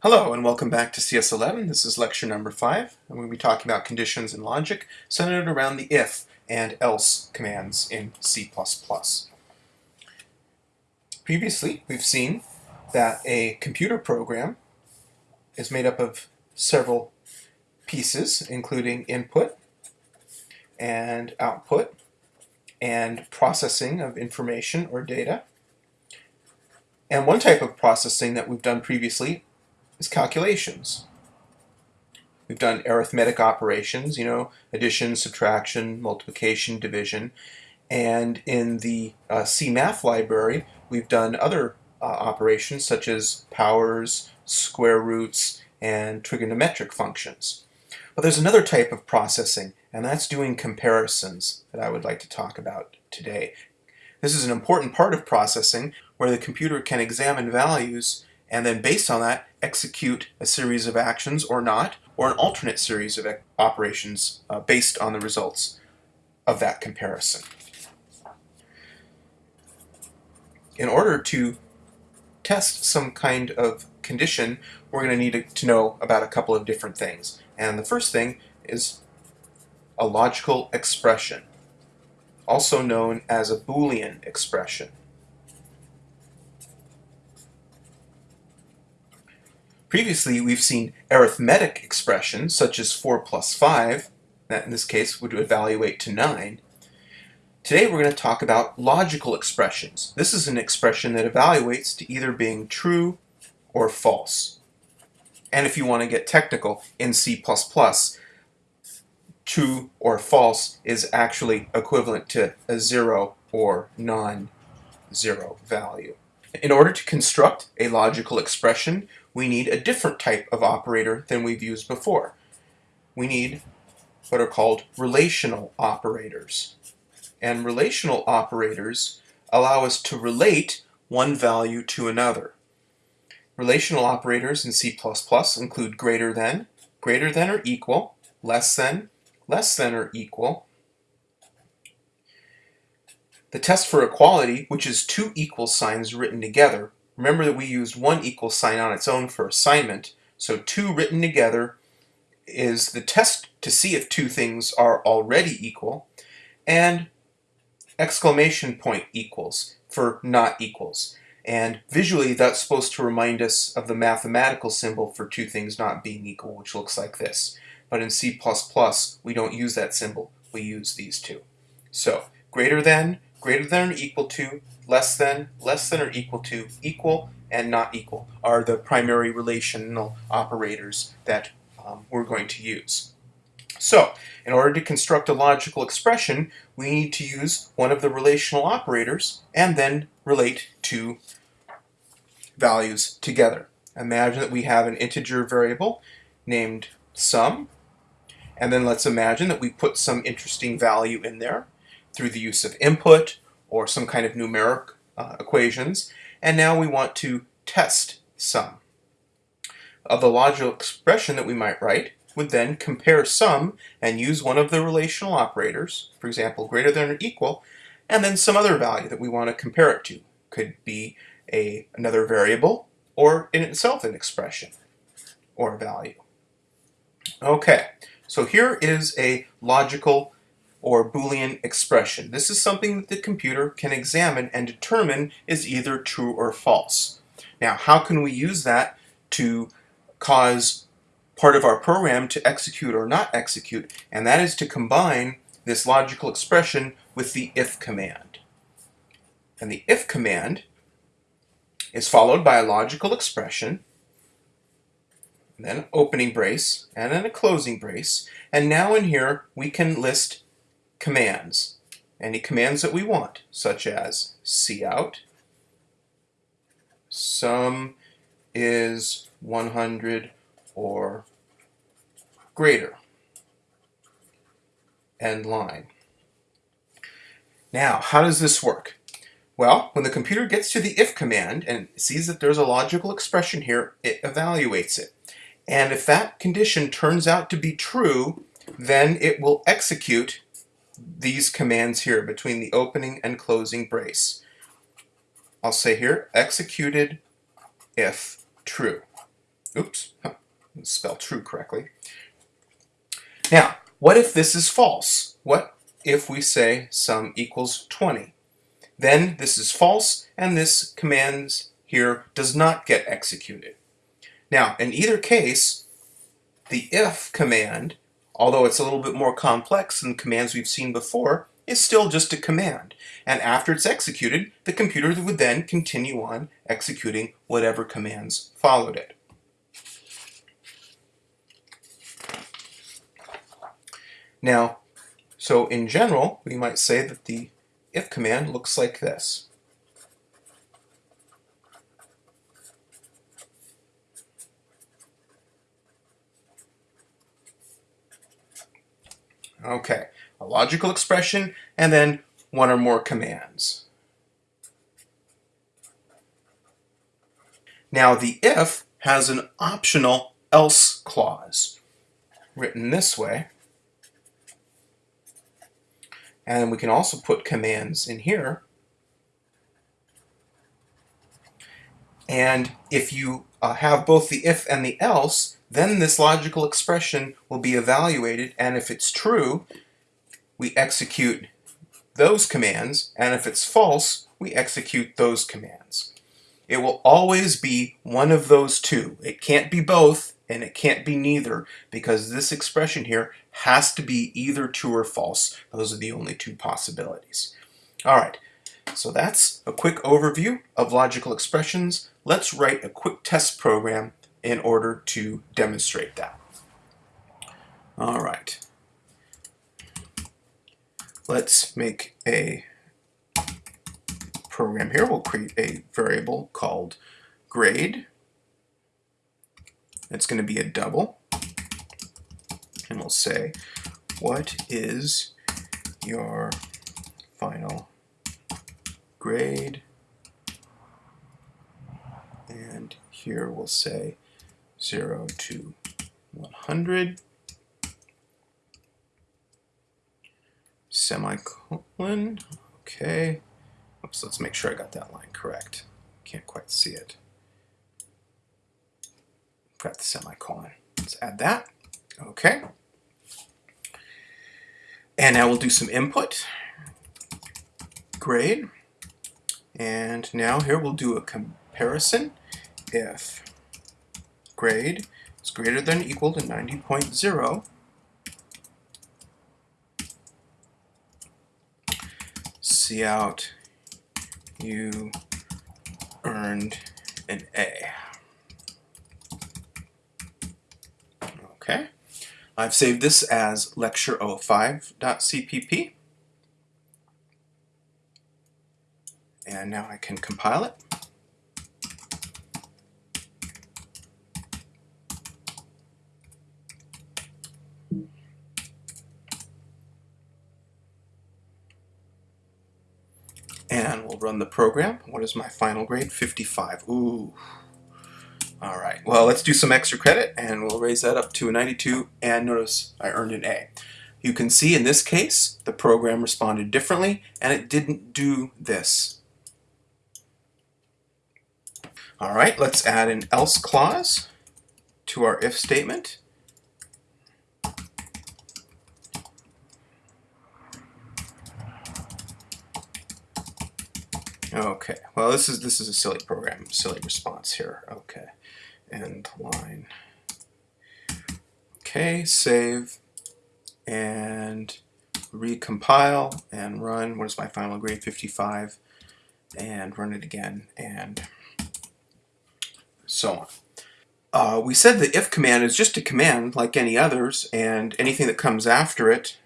Hello and welcome back to CS11. This is lecture number 5 and we'll be talking about conditions in logic centered around the if and else commands in C++. Previously we've seen that a computer program is made up of several pieces including input and output and processing of information or data. And one type of processing that we've done previously is calculations. We've done arithmetic operations, you know, addition, subtraction, multiplication, division. And in the uh, CMath library, we've done other uh, operations such as powers, square roots, and trigonometric functions. But there's another type of processing, and that's doing comparisons that I would like to talk about today. This is an important part of processing where the computer can examine values and then based on that execute a series of actions or not, or an alternate series of operations uh, based on the results of that comparison. In order to test some kind of condition, we're going to need to know about a couple of different things. And the first thing is a logical expression, also known as a Boolean expression. Previously, we've seen arithmetic expressions, such as 4 plus 5, that in this case would evaluate to 9. Today we're going to talk about logical expressions. This is an expression that evaluates to either being true or false. And if you want to get technical, in C++, true or false is actually equivalent to a zero or non-zero value. In order to construct a logical expression, we need a different type of operator than we've used before. We need what are called relational operators. And relational operators allow us to relate one value to another. Relational operators in C++ include greater than, greater than or equal, less than, less than or equal. The test for equality, which is two equal signs written together, Remember that we used one equal sign on its own for assignment, so two written together is the test to see if two things are already equal, and exclamation point equals for not equals. And visually that's supposed to remind us of the mathematical symbol for two things not being equal, which looks like this. But in C++, we don't use that symbol, we use these two. So, greater than, greater than or equal to, less than, less than or equal to, equal, and not equal are the primary relational operators that um, we're going to use. So, in order to construct a logical expression, we need to use one of the relational operators and then relate two values together. Imagine that we have an integer variable named sum, and then let's imagine that we put some interesting value in there through the use of input or some kind of numeric uh, equations. And now we want to test sum. Of the logical expression that we might write would then compare sum and use one of the relational operators, for example, greater than or equal, and then some other value that we want to compare it to. Could be a another variable or in itself an expression or a value. Okay, so here is a logical or Boolean expression. This is something that the computer can examine and determine is either true or false. Now, how can we use that to cause part of our program to execute or not execute? And that is to combine this logical expression with the if command. And the if command is followed by a logical expression, then opening brace, and then a closing brace. And now in here, we can list commands. Any commands that we want, such as cout, sum is 100 or greater, end line. Now, how does this work? Well, when the computer gets to the if command and sees that there's a logical expression here, it evaluates it. And if that condition turns out to be true, then it will execute these commands here between the opening and closing brace. I'll say here, executed if true. Oops, spell true correctly. Now, what if this is false? What if we say sum equals 20? Then this is false, and this commands here does not get executed. Now, in either case, the if command, although it's a little bit more complex than commands we've seen before, is still just a command. And after it's executed, the computer would then continue on executing whatever commands followed it. Now, so in general, we might say that the if command looks like this. Okay, a logical expression and then one or more commands. Now the if has an optional else clause written this way. And we can also put commands in here. And if you uh, have both the if and the else, then this logical expression will be evaluated, and if it's true, we execute those commands, and if it's false, we execute those commands. It will always be one of those two. It can't be both, and it can't be neither, because this expression here has to be either true or false. Those are the only two possibilities. All right, so that's a quick overview of logical expressions. Let's write a quick test program in order to demonstrate that. All right. Let's make a program here. We'll create a variable called grade. It's going to be a double. And we'll say, what is your final grade? And here we'll say 0 to 100, semicolon, okay. Oops, let's make sure I got that line correct. Can't quite see it. Got the semicolon. Let's add that. Okay. And now we'll do some input. Grade. And now here we'll do a comparison if grade is greater than or equal to 90.0, cout you earned an A. Okay, I've saved this as lecture05.cpp. And now I can compile it. And we'll run the program. What is my final grade? 55. Ooh. All right, well, let's do some extra credit and we'll raise that up to a 92 and notice I earned an A. You can see in this case, the program responded differently and it didn't do this. All right, let's add an else clause to our if statement. Okay, well this is this is a silly program, silly response here. Okay, end line. Okay, save and recompile and run. What is my final grade? 55 and run it again and so on. Uh, we said the if command is just a command like any others and anything that comes after it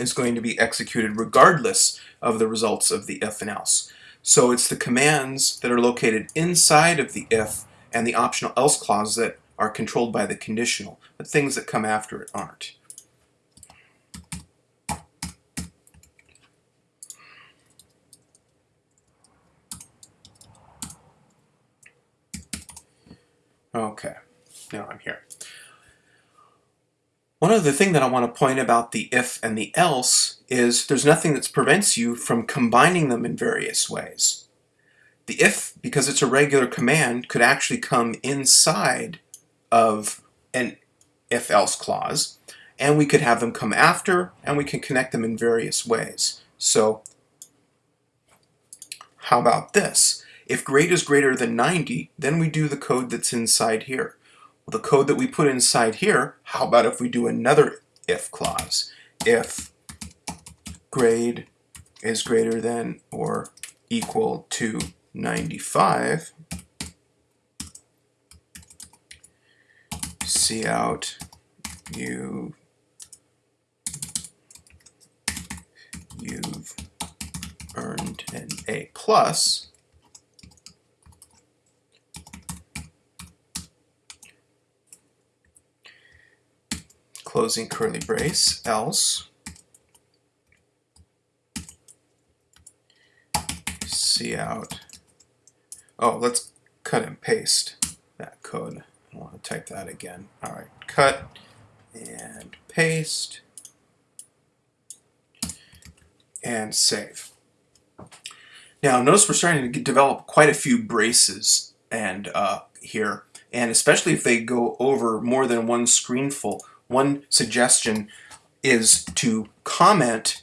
is going to be executed regardless of the results of the if and else. So it's the commands that are located inside of the if and the optional else clause that are controlled by the conditional. The things that come after it aren't. Okay, now I'm here. One other thing that I want to point about the if and the else is there's nothing that prevents you from combining them in various ways. The if, because it's a regular command, could actually come inside of an if-else clause, and we could have them come after, and we can connect them in various ways. So how about this? If grade is greater than 90, then we do the code that's inside here. The code that we put inside here, how about if we do another if clause? If grade is greater than or equal to 95, cout you you've earned an A plus closing curly brace else. Cout. Oh let's cut and paste that code. I want to type that again. Alright cut and paste. And save. Now notice we're starting to develop quite a few braces and uh, here. And especially if they go over more than one screenful. One suggestion is to comment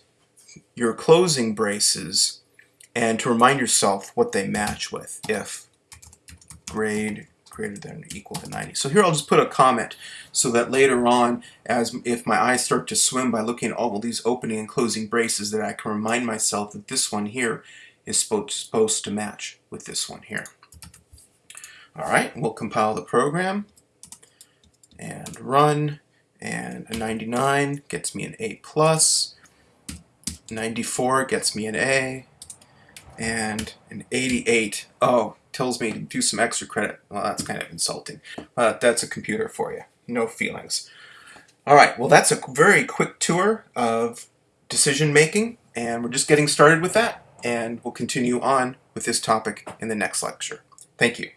your closing braces and to remind yourself what they match with if grade greater than or equal to 90. So here I'll just put a comment so that later on as if my eyes start to swim by looking at all these opening and closing braces that I can remind myself that this one here is supposed to match with this one here. All right, we'll compile the program and run, and a 99 gets me an A+, plus. 94 gets me an A, and an 88, oh, tells me to do some extra credit. Well, that's kind of insulting. But that's a computer for you. No feelings. All right, well, that's a very quick tour of decision making, and we're just getting started with that and we'll continue on with this topic in the next lecture. Thank you.